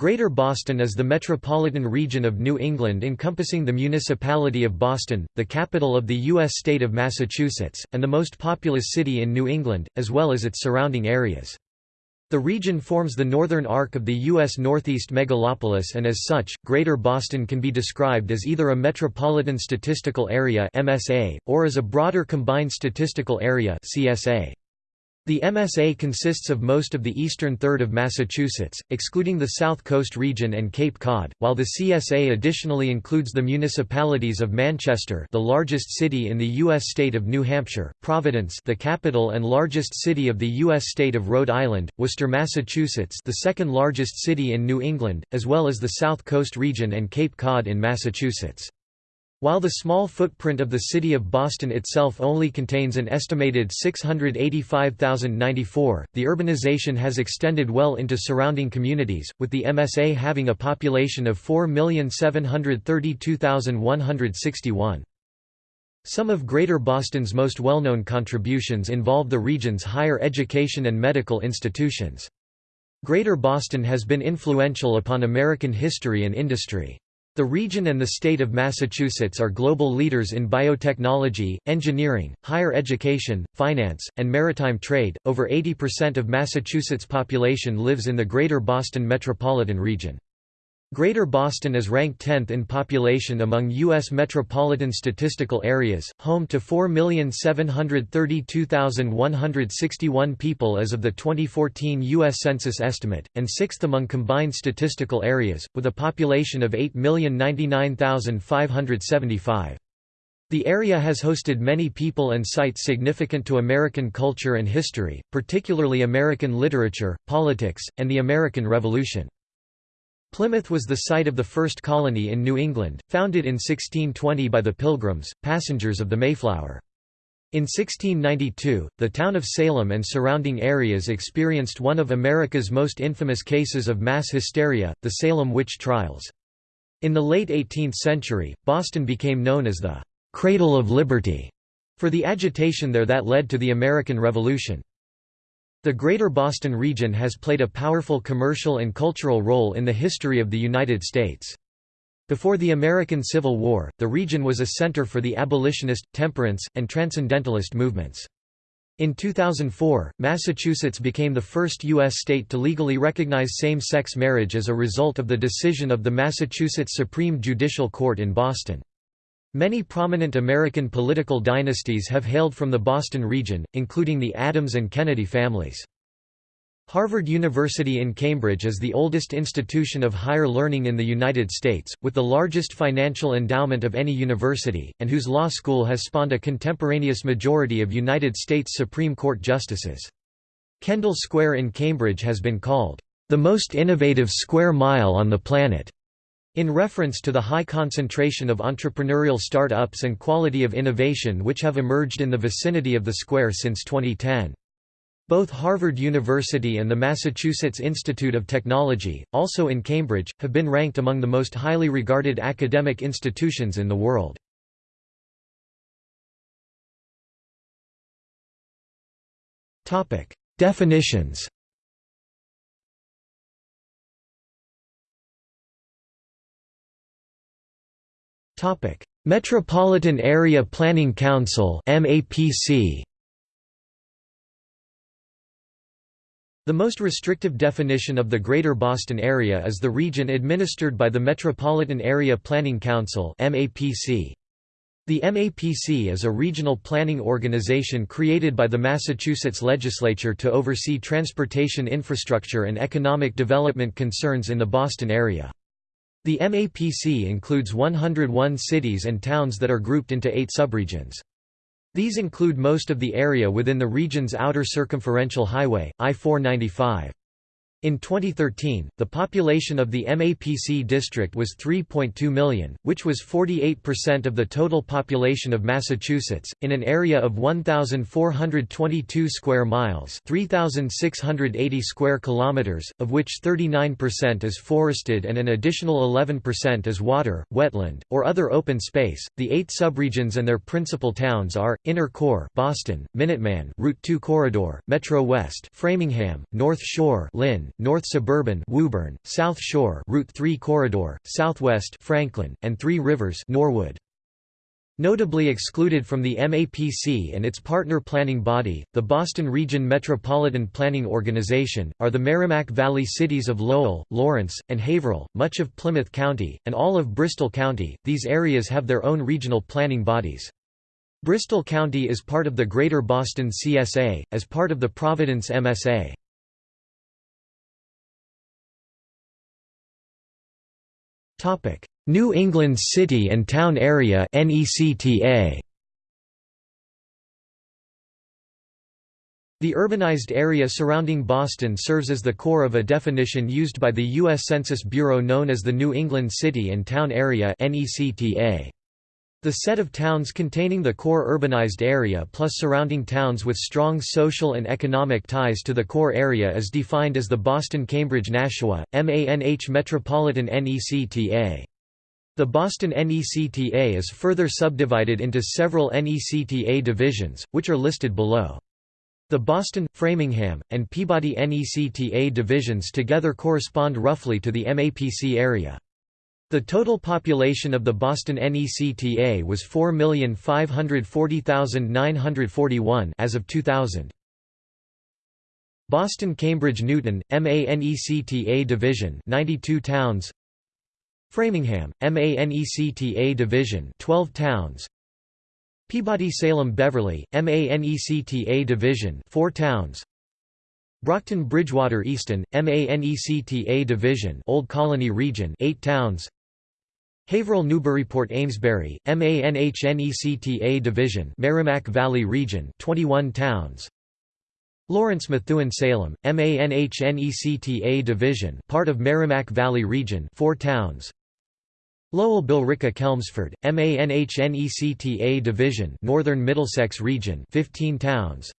Greater Boston is the metropolitan region of New England encompassing the municipality of Boston, the capital of the U.S. state of Massachusetts, and the most populous city in New England, as well as its surrounding areas. The region forms the northern arc of the U.S. Northeast megalopolis and as such, Greater Boston can be described as either a Metropolitan Statistical Area or as a broader Combined Statistical Area CSA. The MSA consists of most of the eastern third of Massachusetts, excluding the South Coast region and Cape Cod, while the CSA additionally includes the municipalities of Manchester the largest city in the U.S. state of New Hampshire, Providence the capital and largest city of the U.S. state of Rhode Island, Worcester, Massachusetts the second largest city in New England, as well as the South Coast region and Cape Cod in Massachusetts. While the small footprint of the city of Boston itself only contains an estimated 685,094, the urbanization has extended well into surrounding communities, with the MSA having a population of 4,732,161. Some of Greater Boston's most well-known contributions involve the region's higher education and medical institutions. Greater Boston has been influential upon American history and industry. The region and the state of Massachusetts are global leaders in biotechnology, engineering, higher education, finance, and maritime trade. Over 80% of Massachusetts' population lives in the Greater Boston metropolitan region. Greater Boston is ranked 10th in population among U.S. metropolitan statistical areas, home to 4,732,161 people as of the 2014 U.S. Census estimate, and 6th among combined statistical areas, with a population of 8,099,575. The area has hosted many people and sites significant to American culture and history, particularly American literature, politics, and the American Revolution. Plymouth was the site of the first colony in New England, founded in 1620 by the Pilgrims, passengers of the Mayflower. In 1692, the town of Salem and surrounding areas experienced one of America's most infamous cases of mass hysteria, the Salem witch trials. In the late 18th century, Boston became known as the «cradle of liberty» for the agitation there that led to the American Revolution. The Greater Boston region has played a powerful commercial and cultural role in the history of the United States. Before the American Civil War, the region was a center for the abolitionist, temperance, and transcendentalist movements. In 2004, Massachusetts became the first U.S. state to legally recognize same-sex marriage as a result of the decision of the Massachusetts Supreme Judicial Court in Boston. Many prominent American political dynasties have hailed from the Boston region, including the Adams and Kennedy families. Harvard University in Cambridge is the oldest institution of higher learning in the United States, with the largest financial endowment of any university, and whose law school has spawned a contemporaneous majority of United States Supreme Court justices. Kendall Square in Cambridge has been called, "...the most innovative square mile on the planet." In reference to the high concentration of entrepreneurial start-ups and quality of innovation which have emerged in the vicinity of the square since 2010. Both Harvard University and the Massachusetts Institute of Technology, also in Cambridge, have been ranked among the most highly regarded academic institutions in the world. Definitions Metropolitan Area Planning Council The most restrictive definition of the Greater Boston Area is the region administered by the Metropolitan Area Planning Council. The MAPC is a regional planning organization created by the Massachusetts legislature to oversee transportation infrastructure and economic development concerns in the Boston area. The MAPC includes 101 cities and towns that are grouped into eight subregions. These include most of the area within the region's outer circumferential highway, I-495. In 2013, the population of the MAPC district was 3.2 million, which was 48% of the total population of Massachusetts, in an area of 1,422 square miles 3,680 square kilometers, of which 39% is forested and an additional 11% is water, wetland, or other open space. The eight subregions and their principal towns are, Inner Core Boston, Minuteman Route 2 Corridor, Metro West Framingham, North Shore Lynn, North Suburban Woburn, South Shore Route 3 Corridor, Southwest Franklin, and Three Rivers Norwood. Notably excluded from the MAPC and its partner planning body, the Boston Region Metropolitan Planning Organization, are the Merrimack Valley cities of Lowell, Lawrence, and Haverhill, much of Plymouth County, and all of Bristol County. These areas have their own regional planning bodies. Bristol County is part of the Greater Boston CSA, as part of the Providence MSA. New England City and Town Area (NECTA). The urbanized area surrounding Boston serves as the core of a definition used by the U.S. Census Bureau known as the New England City and Town Area The set of towns containing the core urbanized area plus surrounding towns with strong social and economic ties to the core area is defined as the Boston-Cambridge-Nashua, MANH Metropolitan NECTA. The Boston NECTA is further subdivided into several NECTA divisions, which are listed below. The Boston, Framingham, and Peabody NECTA divisions together correspond roughly to the MAPC area. The total population of the Boston NECTA was 4,540,941 as of 2000. Boston Cambridge Newton, MANECTA division 92 towns. Framingham, MANECTA Division 12 towns. Peabody Salem Beverly, MANECTA Division 4 towns. Brockton Bridgewater Easton, MANECTA Division Old Colony Region 8 towns Haverhill Newburyport Amesbury, MANHNECTA Division Merrimack Valley Region 21 towns. Lawrence Methuen Salem, MANHNECTA Division part of Merrimack Valley Region 4 towns. Lowell Billerica Chelmsford, MANHNECTA Division Northern Middlesex Region 15 towns.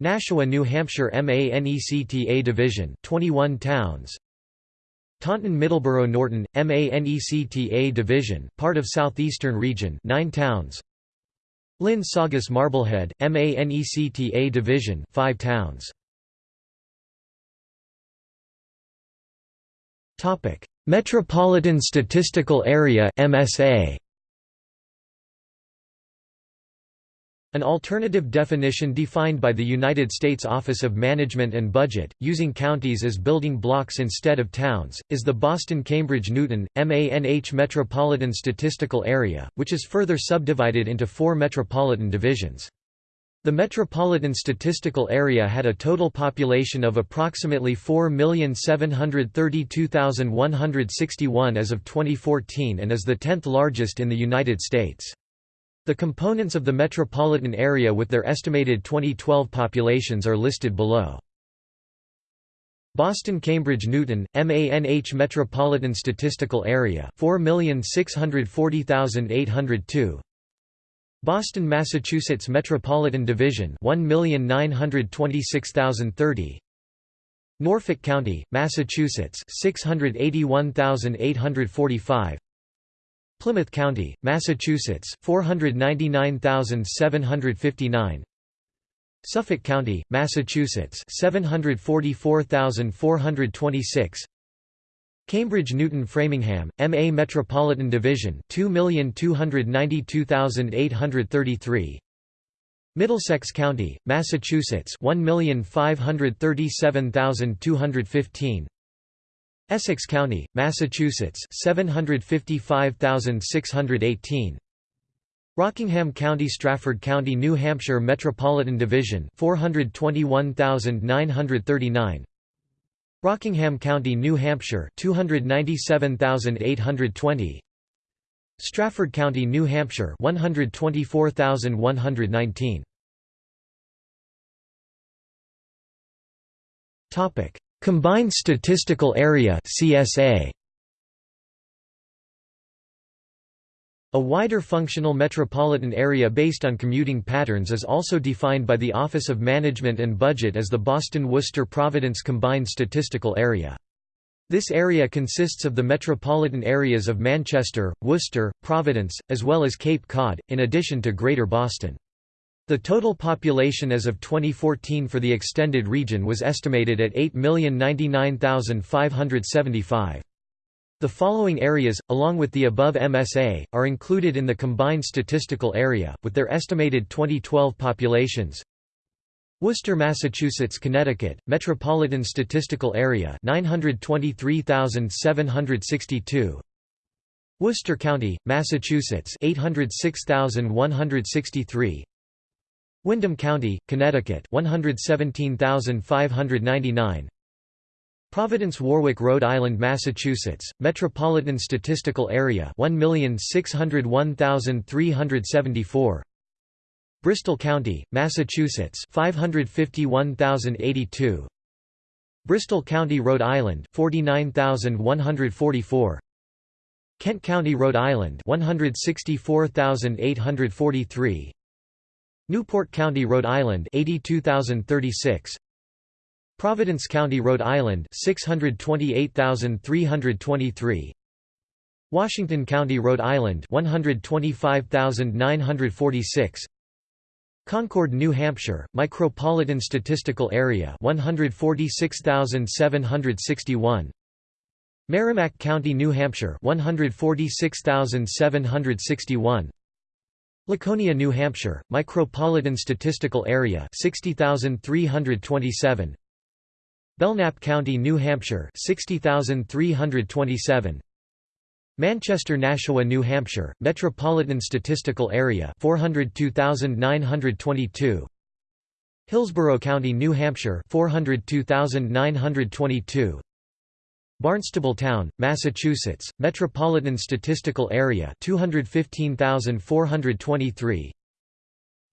Nashua, New Hampshire MANECTA Division 21 towns Taunton Middleborough Norton, MANECTA Division part of Southeastern Region 9 towns. Lynn Saugus Marblehead, MANECTA Division 5 towns. Metropolitan Statistical Area MSA An alternative definition defined by the United States Office of Management and Budget, using counties as building blocks instead of towns, is the Boston-Cambridge-Newton, MANH Metropolitan Statistical Area, which is further subdivided into four metropolitan divisions. The metropolitan statistical area had a total population of approximately 4,732,161 as of 2014 and is the 10th largest in the United States. The components of the metropolitan area with their estimated 2012 populations are listed below. Boston Cambridge Newton, MANH Metropolitan Statistical Area 4,640,802 Boston, Massachusetts Metropolitan Division 1,926,030 Norfolk County, Massachusetts 681,845 Plymouth County, Massachusetts 499,759 Suffolk County, Massachusetts 744,426 Cambridge Newton Framingham, MA Metropolitan Division 2,292,833 Middlesex County, Massachusetts 1,537,215 Essex County, Massachusetts 755,618 Rockingham County Strafford County New Hampshire Metropolitan Division 421,939 Rockingham County, New Hampshire 297,820 Strafford County, New Hampshire 124,119 Topic Combined Statistical Area CSA A wider functional metropolitan area based on commuting patterns is also defined by the Office of Management and Budget as the Boston-Worcester-Providence Combined Statistical Area. This area consists of the metropolitan areas of Manchester, Worcester, Providence, as well as Cape Cod, in addition to Greater Boston. The total population as of 2014 for the extended region was estimated at 8,099,575. The following areas, along with the above MSA, are included in the combined statistical area, with their estimated 2012 populations. Worcester, Massachusetts, Connecticut, Metropolitan Statistical Area 923,762. Worcester County, Massachusetts 806,163. Windham County, Connecticut 117,599. Providence Warwick Rhode Island Massachusetts Metropolitan Statistical Area 1,601,374 Bristol County Massachusetts 551,082 Bristol County Rhode Island 49,144 Kent County Rhode Island 164,843 Newport County Rhode Island 82,036 Providence County, Rhode Island 628,323 Washington County, Rhode Island 125,946 Concord, New Hampshire, Micropolitan Statistical Area 146,761 Merrimack County, New Hampshire 146,761 Laconia, New Hampshire, Micropolitan Statistical Area 60,327 Belknap County, New Hampshire 60327 Manchester Nashua, New Hampshire, Metropolitan Statistical Area 402922 Hillsborough County, New Hampshire 402922 Barnstable Town, Massachusetts, Metropolitan Statistical Area 215423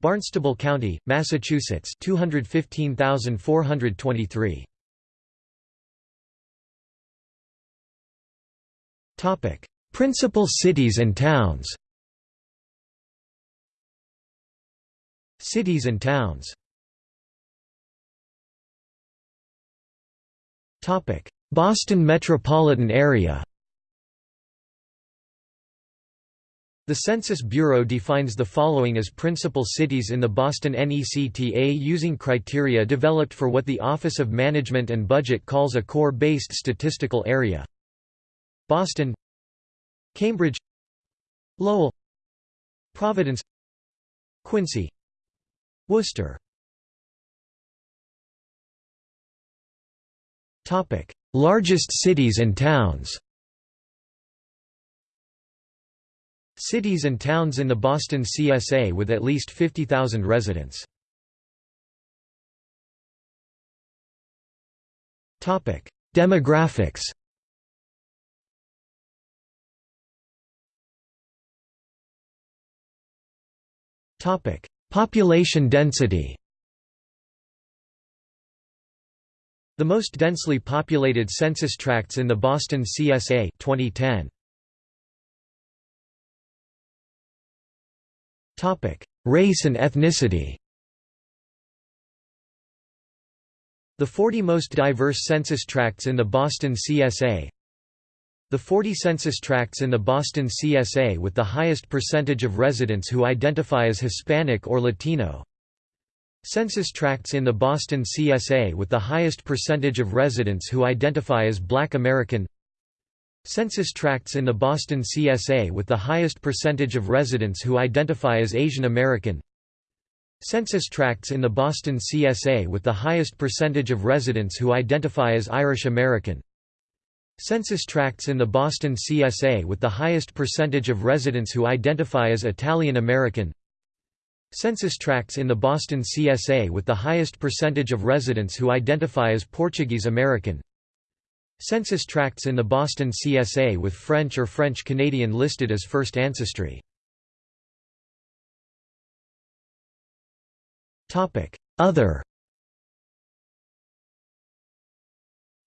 Barnstable County, Massachusetts 215423 Topic: Principal cities and towns. Cities and towns. Topic: Boston metropolitan area. The Census Bureau defines the following as principal cities in the Boston NECTA using criteria developed for what the Office of Management and Budget calls a core-based statistical area. Boston Cambridge Lowell Providence Quincy Worcester Largest cities and towns Cities and towns in the Boston CSA with at least 50,000 residents. Topic: Demographics Topic: Population density. The most densely populated census tracts in the Boston CSA 2010. Topic: Race and ethnicity. The 40 most diverse census tracts in the Boston CSA the 40 census tracts in the Boston CSA with the highest percentage of residents who identify as Hispanic or Latino. Census tracts in the Boston CSA with the highest percentage of residents who identify as Black American. Census tracts in the Boston CSA with the highest percentage of residents who identify as Asian American. Census tracts in the Boston CSA with the highest percentage of residents who identify as Irish American. Census tracts in the Boston CSA with the highest percentage of residents who identify as Italian American Census tracts in the Boston CSA with the highest percentage of residents who identify as Portuguese American. Census tracts in the Boston CSA with French or French Canadian listed as first ancestry. Other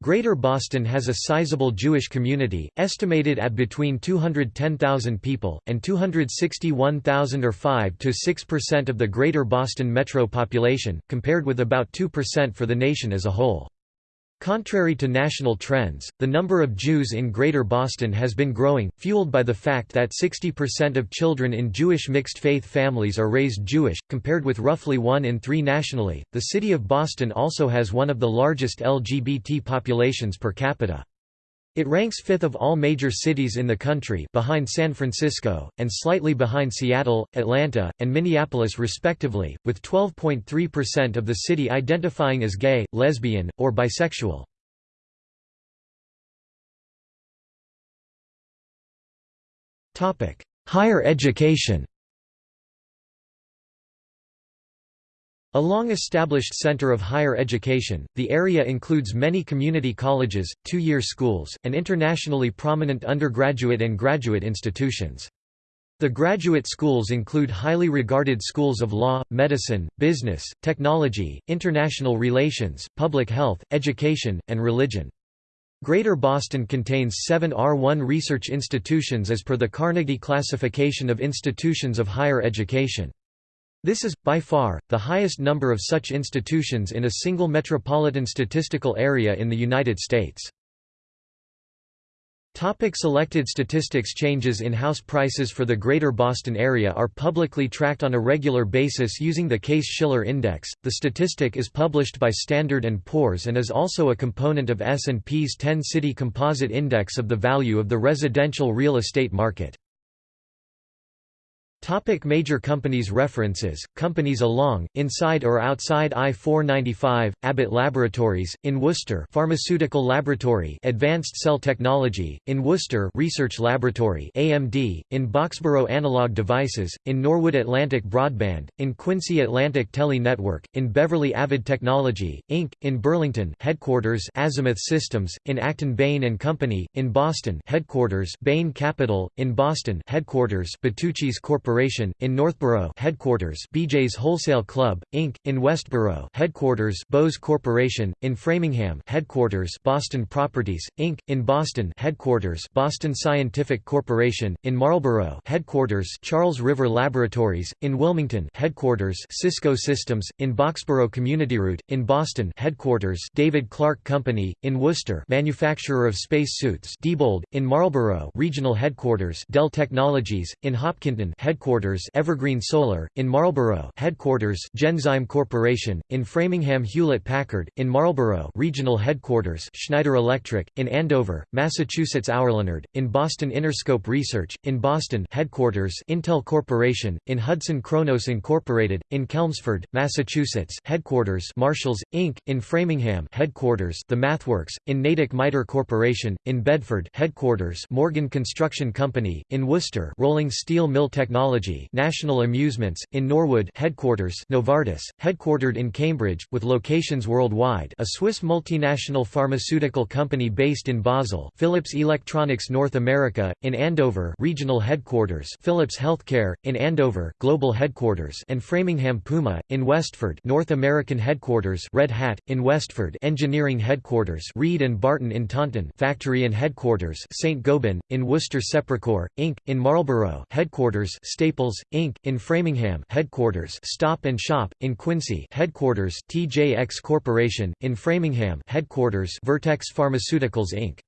Greater Boston has a sizable Jewish community, estimated at between 210,000 people, and 261,000 or 5–6% of the Greater Boston metro population, compared with about 2% for the nation as a whole. Contrary to national trends, the number of Jews in Greater Boston has been growing, fueled by the fact that 60% of children in Jewish mixed-faith families are raised Jewish, compared with roughly 1 in 3 nationally. The city of Boston also has one of the largest LGBT populations per capita. It ranks fifth of all major cities in the country behind San Francisco, and slightly behind Seattle, Atlanta, and Minneapolis respectively, with 12.3% of the city identifying as gay, lesbian, or bisexual. Higher education A long-established center of higher education, the area includes many community colleges, two-year schools, and internationally prominent undergraduate and graduate institutions. The graduate schools include highly regarded schools of law, medicine, business, technology, international relations, public health, education, and religion. Greater Boston contains seven R1 research institutions as per the Carnegie Classification of Institutions of Higher Education. This is, by far, the highest number of such institutions in a single metropolitan statistical area in the United States. Topic selected statistics Changes in house prices for the Greater Boston area are publicly tracked on a regular basis using the Case-Shiller Index. The statistic is published by Standard & Poor's and is also a component of S&P's 10-city composite index of the value of the residential real estate market. Topic major companies References, companies along, inside or outside I-495, Abbott Laboratories, in Worcester Pharmaceutical Laboratory Advanced Cell Technology, in Worcester Research Laboratory AMD, in Boxborough Analog Devices, in Norwood Atlantic Broadband, in Quincy Atlantic Tele Network, in Beverly Avid Technology, Inc., in Burlington headquarters Azimuth Systems, in Acton Bain & Company, in Boston headquarters Bain Capital, in Boston headquarters Bertucci's Corporation Corporation, in Northborough headquarters BJ's Wholesale Club, Inc., in Westborough headquarters Bose Corporation, in Framingham headquarters Boston Properties, Inc., in Boston headquarters Boston Scientific Corporation, in Marlborough headquarters Charles River Laboratories, in Wilmington headquarters Cisco Systems, in Boxborough CommunityRoute, in Boston headquarters David Clark Company, in Worcester manufacturer of space suits Diebold, in Marlborough regional headquarters Dell Technologies, in Hopkinton headquarters headquarters Evergreen Solar, in Marlborough headquarters Genzyme Corporation, in Framingham Hewlett-Packard, in Marlborough regional headquarters Schneider Electric, in Andover, Massachusetts Auerleonard, in Boston Interscope Research, in Boston headquarters Intel Corporation, in Hudson Kronos Incorporated, in Chelmsford, Massachusetts headquarters Marshalls, Inc., in Framingham headquarters The MathWorks, in Natick MITRE Corporation, in Bedford headquarters Morgan Construction Company, in Worcester Rolling Steel Mill Technology Technology National Amusements, in Norwood headquarters Novartis, headquartered in Cambridge, with locations worldwide a Swiss multinational pharmaceutical company based in Basel Philips Electronics North America, in Andover regional headquarters Philips Healthcare, in Andover, global headquarters and Framingham Puma, in Westford North American headquarters Red Hat, in Westford engineering headquarters Reed and Barton in Taunton factory and headquarters St. Gobain, in Worcester Sepracor, Inc., in Marlborough headquarters Staples, Inc., in Framingham headquarters Stop and Shop, in Quincy headquarters TJX Corporation, in Framingham headquarters Vertex Pharmaceuticals Inc.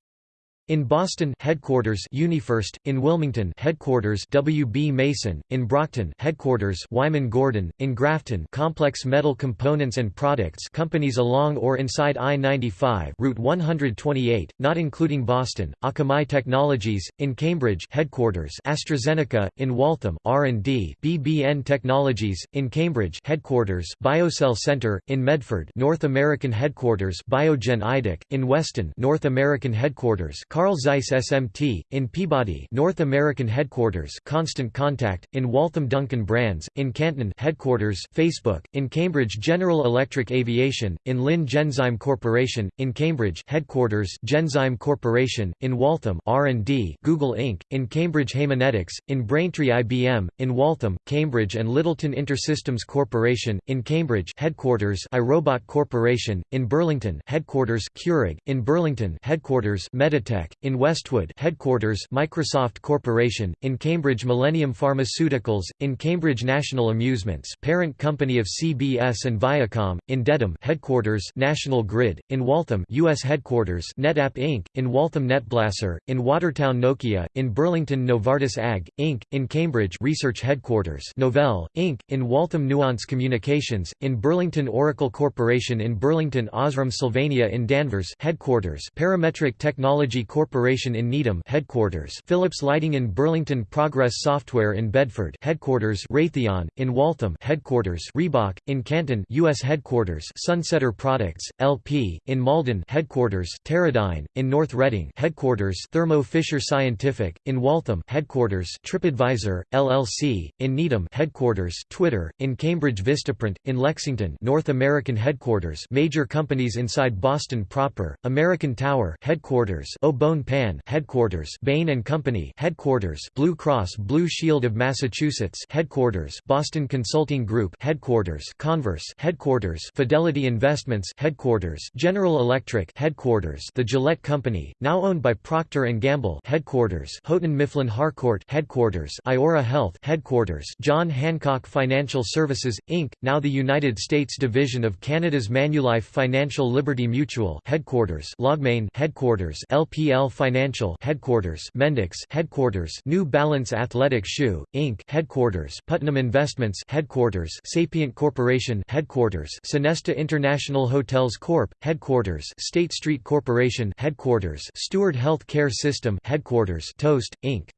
In Boston headquarters UniFirst, in Wilmington headquarters WB Mason, in Brockton headquarters Wyman Gordon, in Grafton Complex Metal Components and Products companies along or inside I-95 Route 128, not including Boston, Akamai Technologies, in Cambridge headquarters AstraZeneca, in Waltham R&D BBN Technologies, in Cambridge headquarters BioCell Center, in Medford North American headquarters Biogen Idec, in Weston North American headquarters Carl Zeiss SMT, in Peabody North American headquarters Constant Contact, in Waltham Dunkin' Brands, in Canton headquarters Facebook, in Cambridge General Electric Aviation, in Lynn Genzyme Corporation, in Cambridge headquarters Genzyme Corporation, in Waltham R&D Google Inc., in Cambridge Haemonetics, in Braintree IBM, in Waltham, Cambridge and Littleton Intersystems Corporation, in Cambridge headquarters iRobot Corporation, in Burlington headquarters Keurig, in Burlington headquarters Meditech Biotech, in Westwood headquarters Microsoft Corporation, in Cambridge Millennium Pharmaceuticals, in Cambridge National Amusements parent company of CBS and Viacom, in Dedham headquarters National Grid, in Waltham US headquarters NetApp Inc., in Waltham Netblasser, in Watertown Nokia, in Burlington Novartis AG, Inc., in Cambridge Research Headquarters Novell, Inc., in Waltham Nuance Communications, in Burlington Oracle Corporation in Burlington Osram Sylvania in Danvers headquarters Parametric Technology Corporation in Needham headquarters Philips Lighting in Burlington Progress Software in Bedford headquarters Raytheon in Waltham headquarters Reebok in Canton US headquarters Sunsetter Products LP in Malden headquarters Teradyne in North Reading headquarters Thermo Fisher Scientific in Waltham headquarters TripAdvisor LLC in Needham headquarters Twitter in Cambridge Vistaprint in Lexington North American headquarters major companies inside Boston proper American Tower headquarters Au Pan headquarters Bain and Company headquarters Blue Cross Blue Shield of Massachusetts headquarters Boston Consulting Group headquarters Converse headquarters Fidelity Investments headquarters General Electric headquarters The Gillette Company now owned by Procter and Gamble headquarters Houghton Mifflin Harcourt headquarters Iora Health headquarters John Hancock Financial Services Inc. now the United States division of Canada's Manulife Financial Liberty Mutual headquarters LogMeIn headquarters LPL Financial headquarters Mendix headquarters New Balance Athletic Shoe Inc. Headquarters Putnam Investments headquarters Sapient Corporation headquarters Sonesta International Hotels Corp. Headquarters State Street Corporation headquarters Steward Health Care System headquarters Toast Inc.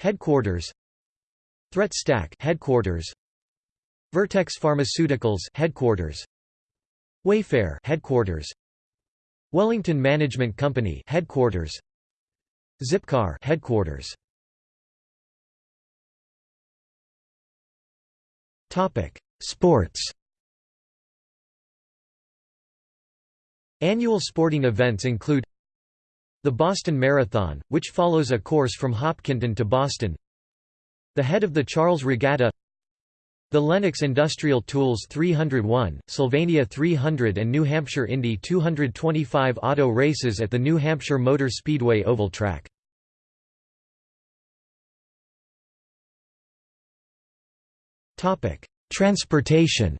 Headquarters Threat Stack headquarters Vertex Pharmaceuticals headquarters Wayfair headquarters Wellington Management Company headquarters. Zipcar headquarters. Topic Sports. Annual sporting events include the Boston Marathon, which follows a course from Hopkinton to Boston. The head of the Charles Regatta the Lennox Industrial Tools 301, Sylvania 300 and New Hampshire Indy 225 auto races at the New Hampshire Motor Speedway Oval Track. Transportation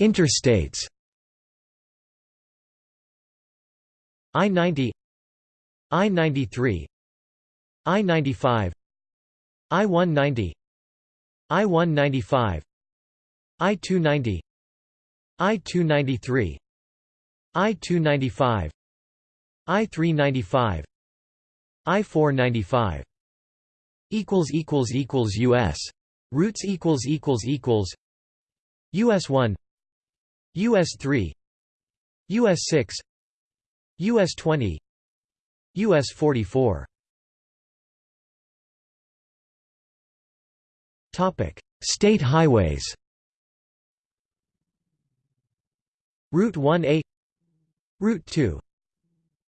Interstates I-90 I-93 I-95 I-190 I-195 I-290 I-293 I-295 I-395 I-495 equals equals equals US routes equals equals equals US 1 US 3 US 6 US 20 US 44 Topic: State highways. Route 1A Route 2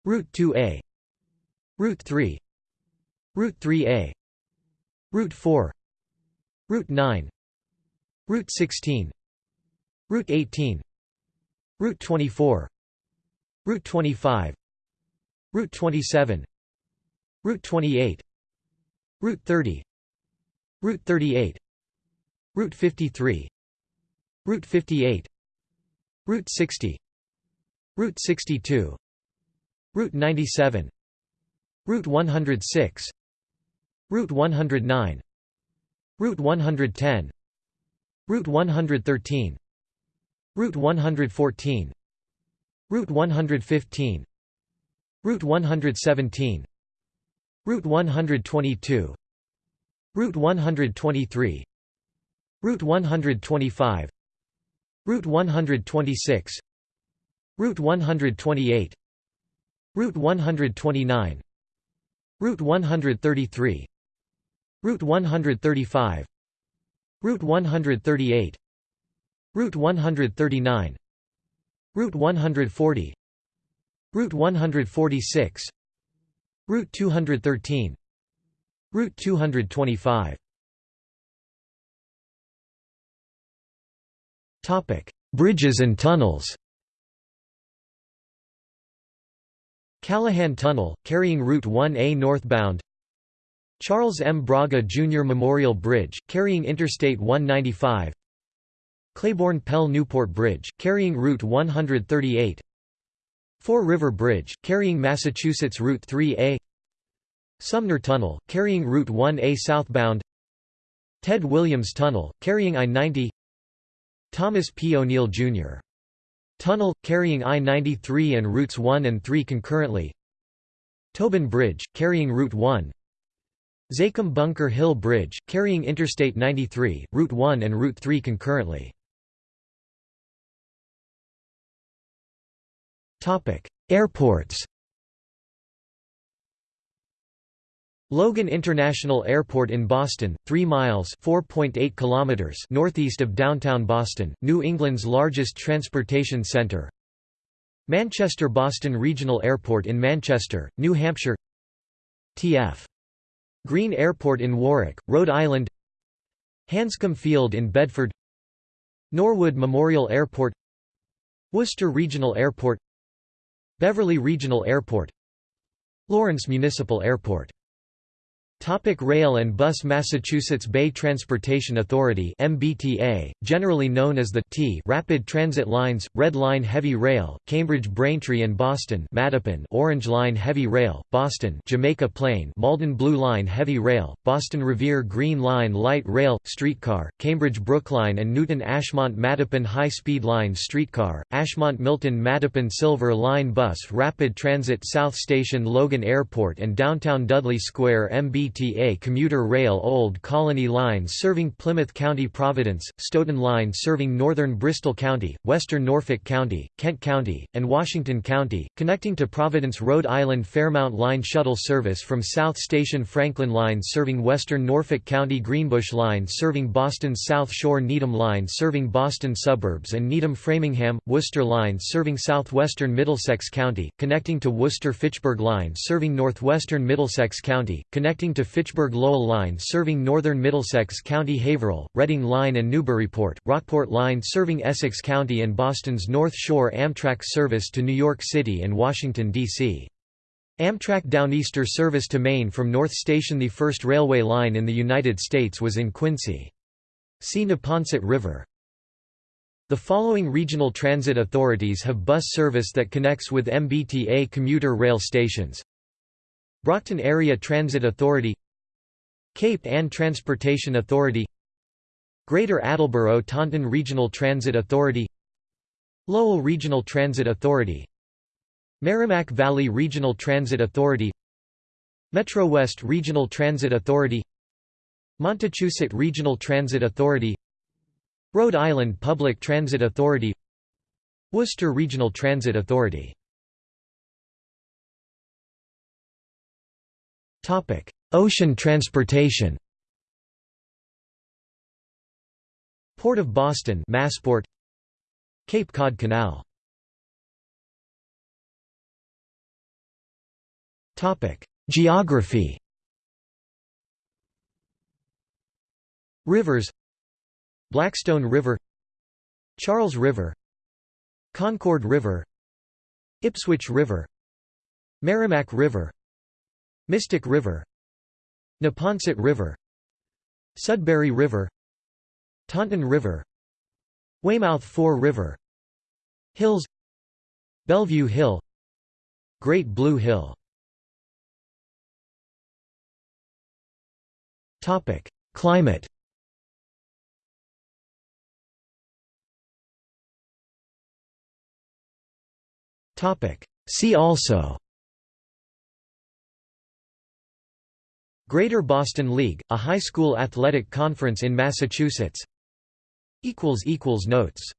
Route 2A Route 3 Route 3A Route 4 Route 9 Route 16 Route 18 Route 24 Route 25 Route 27 Route 28 Route 30 Route 38 Route 53 Route 58 Route 60 Route 62 Route 97 Route 106 Route 109 Route 110 Route 113 Route 114 Route 115 Route 117 Route 122 Route 123 Route 125 Route 126 Route 128 Route 129 Route 133 Route 135 Route 138 Route 139 Route 140 Route 146 Route 213 Route 225 Topic: Bridges and tunnels. Callahan Tunnel, carrying Route 1A northbound. Charles M. Braga Jr. Memorial Bridge, carrying Interstate 195 Claiborne Pell Newport Bridge, carrying Route 138 Fore River Bridge, carrying Massachusetts Route 3A Sumner Tunnel, carrying Route 1A southbound. Ted Williams Tunnel, carrying I-90 Thomas P. O'Neill, Jr. Tunnel, carrying I-93 and routes 1 and 3 concurrently. Tobin Bridge, carrying Route 1 Zakim Bunker Hill Bridge, carrying Interstate 93, Route 1 and Route 3 concurrently Airports Logan International Airport in Boston, 3 miles (4.8 kilometers) northeast of downtown Boston, New England's largest transportation center. Manchester-Boston Regional Airport in Manchester, New Hampshire. T.F. Green Airport in Warwick, Rhode Island. Hanscom Field in Bedford. Norwood Memorial Airport. Worcester Regional Airport. Beverly Regional Airport. Lawrence Municipal Airport Topic rail and bus Massachusetts Bay Transportation Authority MBTA, generally known as the T Rapid Transit Lines, Red Line Heavy Rail, Cambridge Braintree and Boston Mattapan Orange Line Heavy Rail, Boston Jamaica Plain Malden Blue Line Heavy Rail, Boston Revere Green Line Light Rail, Streetcar, Cambridge Brookline and Newton Ashmont Mattapan High Speed Line Streetcar, Ashmont Milton Mattapan Silver Line Bus Rapid Transit South Station Logan Airport and Downtown Dudley Square MBTA MBTA commuter rail Old Colony Line serving Plymouth County Providence, Stoughton Line serving northern Bristol County, western Norfolk County, Kent County, and Washington County, connecting to Providence Rhode Island Fairmount Line shuttle service from South Station Franklin Line serving western Norfolk County Greenbush Line serving Boston's South Shore Needham Line serving Boston suburbs and Needham Framingham, Worcester Line serving southwestern Middlesex County, connecting to Worcester Fitchburg Line serving northwestern Middlesex County, connecting to to Fitchburg Lowell Line serving northern Middlesex County Haverhill, Reading Line and Newburyport, Rockport Line serving Essex County and Boston's North Shore Amtrak service to New York City and Washington, D.C. Amtrak Downeaster service to Maine from North Station The first railway line in the United States was in Quincy. See Neponset River. The following regional transit authorities have bus service that connects with MBTA commuter rail stations Brockton Area Transit Authority Cape Ann Transportation Authority Greater Attleboro Taunton Regional Transit Authority Lowell Regional Transit Authority Merrimack Valley Regional Transit Authority Metro West Regional Transit Authority Montachusett Regional Transit Authority Rhode Island Public Transit Authority Worcester Regional Transit Authority Ocean transportation Port of Boston Massport. Cape Cod Canal. Topic: Geography Rivers Blackstone River Charles River Concord River Ipswich River Merrimack River Mystic River Neponset River Sudbury River Taunton River Weymouth Fore River Hills Bellevue Hill Great Blue Hill. Topic: Climate. Topic: See also Greater Boston League, a high school athletic conference in Massachusetts. Notes